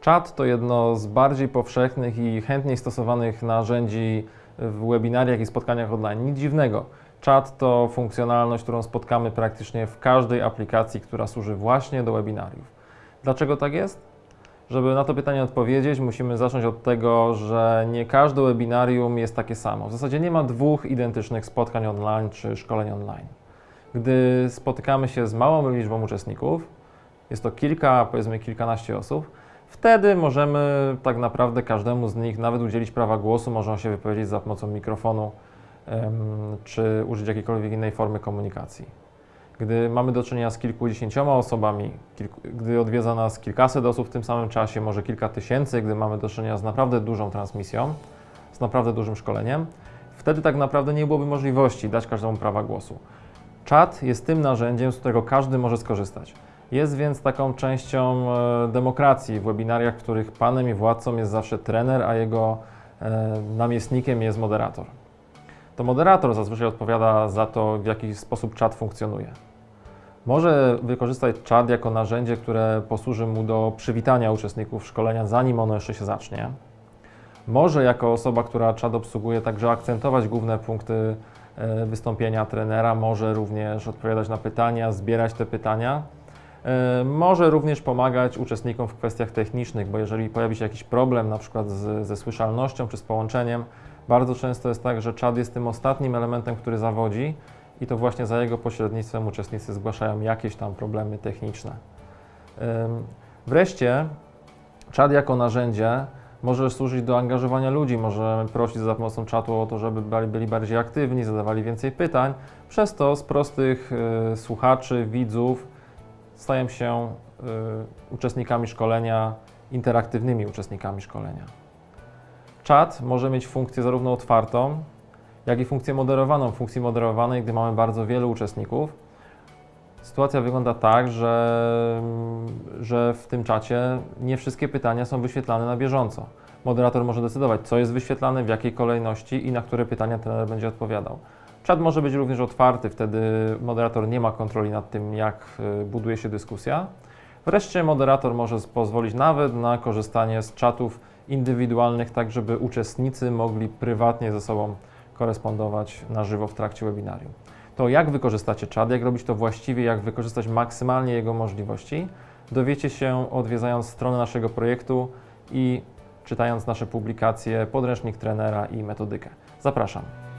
Czat to jedno z bardziej powszechnych i chętniej stosowanych narzędzi w webinariach i spotkaniach online. Nic dziwnego. Czat to funkcjonalność, którą spotkamy praktycznie w każdej aplikacji, która służy właśnie do webinariów. Dlaczego tak jest? Żeby na to pytanie odpowiedzieć, musimy zacząć od tego, że nie każde webinarium jest takie samo. W zasadzie nie ma dwóch identycznych spotkań online czy szkoleń online. Gdy spotykamy się z małą liczbą uczestników, jest to kilka, powiedzmy kilkanaście osób, wtedy możemy tak naprawdę każdemu z nich nawet udzielić prawa głosu, można się wypowiedzieć za pomocą mikrofonu czy użyć jakiejkolwiek innej formy komunikacji. Gdy mamy do czynienia z kilkudziesięcioma osobami, kilku, gdy odwiedza nas kilkaset osób w tym samym czasie, może kilka tysięcy, gdy mamy do czynienia z naprawdę dużą transmisją, z naprawdę dużym szkoleniem, wtedy tak naprawdę nie byłoby możliwości dać każdemu prawa głosu. Czat jest tym narzędziem, z którego każdy może skorzystać. Jest więc taką częścią e, demokracji w webinariach, w których panem i władcą jest zawsze trener, a jego e, namiestnikiem jest moderator. To moderator zazwyczaj odpowiada za to, w jaki sposób czat funkcjonuje. Może wykorzystać czat jako narzędzie, które posłuży mu do przywitania uczestników szkolenia, zanim ono jeszcze się zacznie. Może jako osoba, która czat obsługuje, także akcentować główne punkty e, wystąpienia trenera, może również odpowiadać na pytania, zbierać te pytania. E, Może również pomagać uczestnikom w kwestiach technicznych, bo jeżeli pojawi się jakiś problem, na przykład z, ze słyszalnością czy z połączeniem, bardzo często jest tak, że czat jest tym ostatnim elementem, który zawodzi i to właśnie za jego pośrednictwem uczestnicy zgłaszają jakieś tam problemy techniczne. Wreszcie czat jako narzędzie może służyć do angażowania ludzi, możemy prosić za pomocą czatu o to, żeby byli- bardziej aktywni, zadawali więcej pytań. Przez to z prostych y, słuchaczy, widzów stają się y, uczestnikami szkolenia, interaktywnymi uczestnikami szkolenia. Czat może mieć funkcję zarówno otwartą, jak i funkcję moderowaną. W funkcji moderowanej, gdy mamy bardzo wielu uczestników, sytuacja wygląda tak, że, że w tym czacie nie wszystkie pytania są wyświetlane na bieżąco. Moderator może decydować, co jest wyświetlane, w jakiej kolejności i na które pytania trener będzie odpowiadał. Czat może być również otwarty, wtedy moderator nie ma kontroli nad tym, jak y, buduje się dyskusja. Wreszcie moderator może pozwolić nawet na korzystanie z czatów indywidualnych, tak żeby uczestnicy mogli prywatnie ze sobą korespondować na żywo w trakcie webinarium. To jak wykorzystacie czat, jak robić to właściwie, jak wykorzystać maksymalnie jego możliwości, dowiecie się odwiedzając stronę naszego projektu i czytając nasze publikacje, podręcznik trenera i metodykę. Zapraszam.